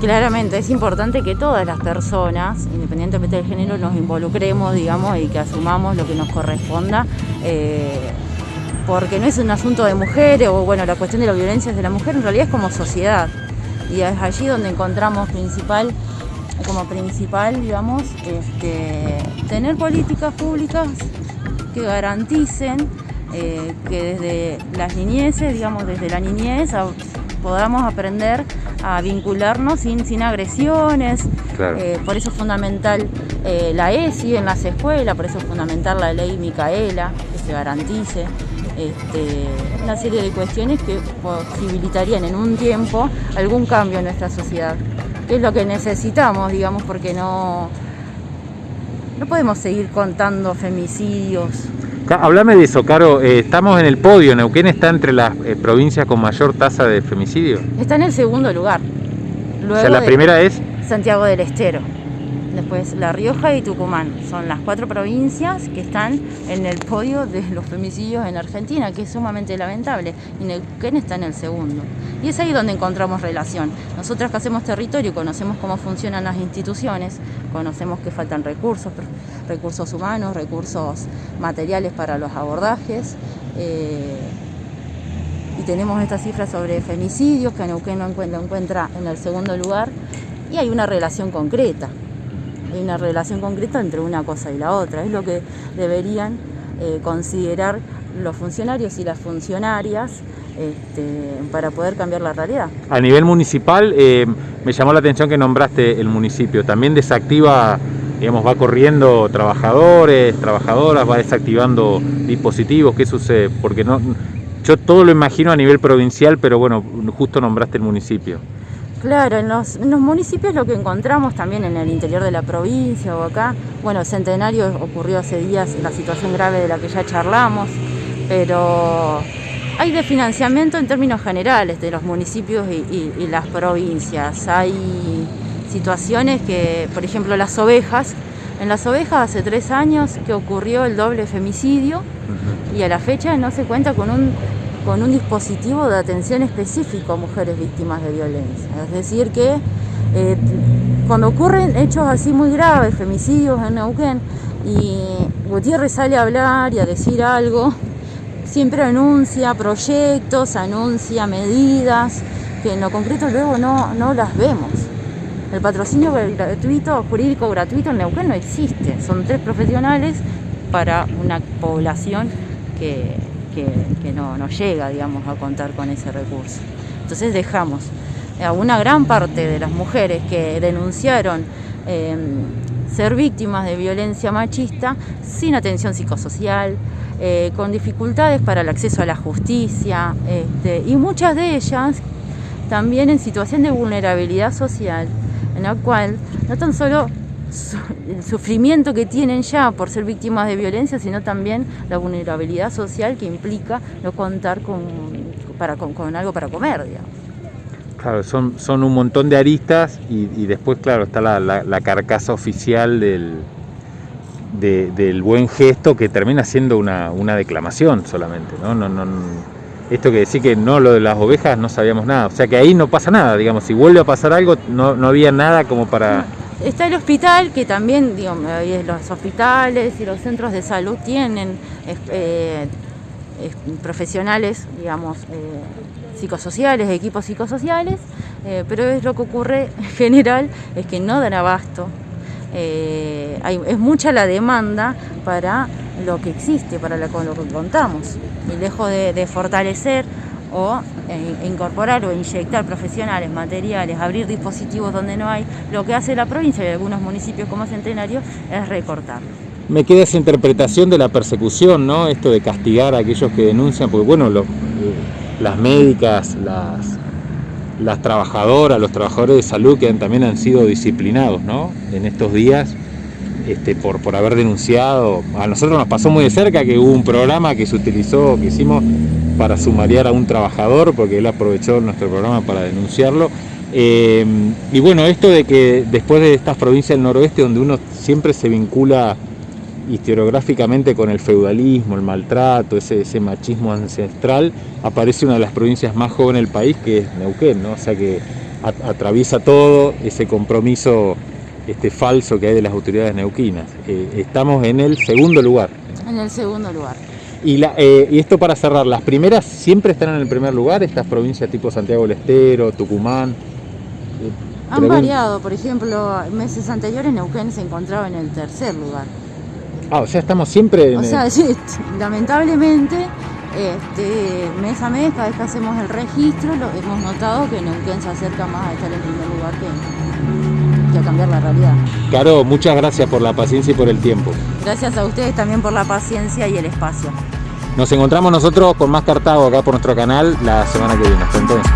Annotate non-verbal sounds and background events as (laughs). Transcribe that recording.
Claramente, es importante que todas las personas, independientemente del género, nos involucremos, digamos, y que asumamos lo que nos corresponda, eh, porque no es un asunto de mujeres, o bueno, la cuestión de la violencia de la mujer, en realidad es como sociedad. Y es allí donde encontramos principal, como principal, digamos, este, tener políticas públicas que garanticen eh, que desde las niñeces, digamos, desde la niñez podamos aprender a vincularnos sin, sin agresiones. Eh, por eso es fundamental eh, la ESI en las escuelas, por eso es fundamental la ley Micaela, que se garantice. Este, una serie de cuestiones que posibilitarían en un tiempo algún cambio en nuestra sociedad, que es lo que necesitamos, digamos, porque no, no podemos seguir contando femicidios, Háblame de eso, Caro. Eh, estamos en el podio. ¿Neuquén está entre las eh, provincias con mayor tasa de femicidio? Está en el segundo lugar. o sea, la primera es... Santiago del Estero. Después La Rioja y Tucumán. Son las cuatro provincias que están en el podio de los femicidios en Argentina, que es sumamente lamentable. Y Neuquén está en el segundo. Y es ahí donde encontramos relación. Nosotras que hacemos territorio, conocemos cómo funcionan las instituciones, conocemos que faltan recursos, recursos humanos, recursos materiales para los abordajes. Eh, y tenemos estas cifras sobre femicidios que Neuquén no encuentra en el segundo lugar y hay una relación concreta una relación concreta entre una cosa y la otra. Es lo que deberían eh, considerar los funcionarios y las funcionarias este, para poder cambiar la realidad. A nivel municipal, eh, me llamó la atención que nombraste el municipio. También desactiva, digamos, va corriendo trabajadores, trabajadoras, va desactivando dispositivos. ¿Qué sucede? Porque no, yo todo lo imagino a nivel provincial, pero bueno, justo nombraste el municipio. Claro, en los, municipios lo que encontramos también en el interior de la provincia o acá, bueno, Centenario ocurrió hace días la situación grave de la que ya charlamos, pero hay de financiamiento en términos generales de los municipios y, las provincias. Hay situaciones que, por ejemplo, las ovejas, en las ovejas hace tres años que ocurrió el doble femicidio y a la fecha no se cuenta con un con un dispositivo de atención específico a mujeres víctimas de violencia. Es decir, que eh, cuando ocurren hechos así muy graves, femicidios en Neuquén, y Gutiérrez sale a hablar y a decir algo, siempre anuncia proyectos, anuncia medidas, que en lo concreto luego no, no las vemos. El patrocinio gratuito, jurídico gratuito en Neuquén no existe. Son tres profesionales para una población que, que, no, llega, digamos, a contar con ese recurso. Entonces dejamos a una gran parte de las mujeres que denunciaron em, ser víctimas de violencia machista sin atención psicosocial, eh, con dificultades para el acceso a la justicia este, y muchas de ellas también en situación de vulnerabilidad social, en la cual no tan solo el sufrimiento que tienen ya por ser víctimas de violencia, sino también la vulnerabilidad social que implica no contar con, para, con, algo para comer, digamos. Claro, son, son un montón de aristas y, después, claro, está la, carcasa oficial del, del buen gesto que termina siendo una, declamación solamente, ¿no? No, no, esto que decir que no, lo de las ovejas no sabíamos nada, o sea que ahí no pasa nada, digamos, si vuelve a pasar algo no, no había nada como para... Está el hospital, que también, digamos, los hospitales y los centros de salud tienen eh, profesionales, digamos, eh, psicosociales, equipos psicosociales, eh, pero es lo que ocurre en (laughs) general, es que no dan abasto. es mucha la demanda para lo que existe, para lo, que contamos. Y lejos de fortalecer o eh, incorporar o inyectar profesionales, materiales, abrir dispositivos donde no hay, lo que hace la provincia y algunos municipios como Centenario es recortar. Me queda esa interpretación de la persecución, ¿no? Esto de castigar a aquellos que denuncian, porque bueno, eh, las médicas, las, las trabajadoras, los trabajadores de salud que también han sido disciplinados, ¿no? En estos días este, por, por haber denunciado. A nosotros nos pasó muy de cerca que hubo un programa que se utilizó, que hicimos para sumariar a un trabajador, porque él aprovechó nuestro programa para denunciarlo. Eh, y bueno, esto de que después de estas provincias del noroeste, donde uno siempre se vincula historiográficamente con el feudalismo, el maltrato, ese, ese machismo ancestral, aparece una de las provincias más jóvenes del país, que es Neuquén, ¿no? O sea que atraviesa todo ese compromiso este falso que hay de las autoridades neuquinas. Eh, estamos en el segundo lugar. En el segundo lugar. Y, la, eh, y, esto para cerrar, las primeras siempre están en el primer lugar, estas provincias tipo Santiago del Estero, Tucumán. Eh, Han variado, por ejemplo, meses anteriores Neuquén se encontraba en el tercer lugar. Ah, o sea, estamos siempre en O sea, sí, (laughs) lamentablemente, este, mes a mes, cada vez que hacemos el registro, lo, hemos notado que Neuquén se acerca más a estar en primer lugar que, cambiar la realidad. Caro, muchas gracias por la paciencia y por el tiempo. Gracias a ustedes también por la paciencia y el espacio. Nos encontramos nosotros con más Cartago acá por nuestro canal la semana que viene. Hasta entonces.